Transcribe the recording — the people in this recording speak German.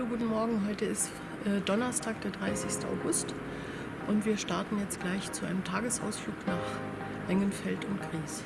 Hallo, guten Morgen. Heute ist äh, Donnerstag, der 30. August und wir starten jetzt gleich zu einem Tagesausflug nach Engenfeld und Gries.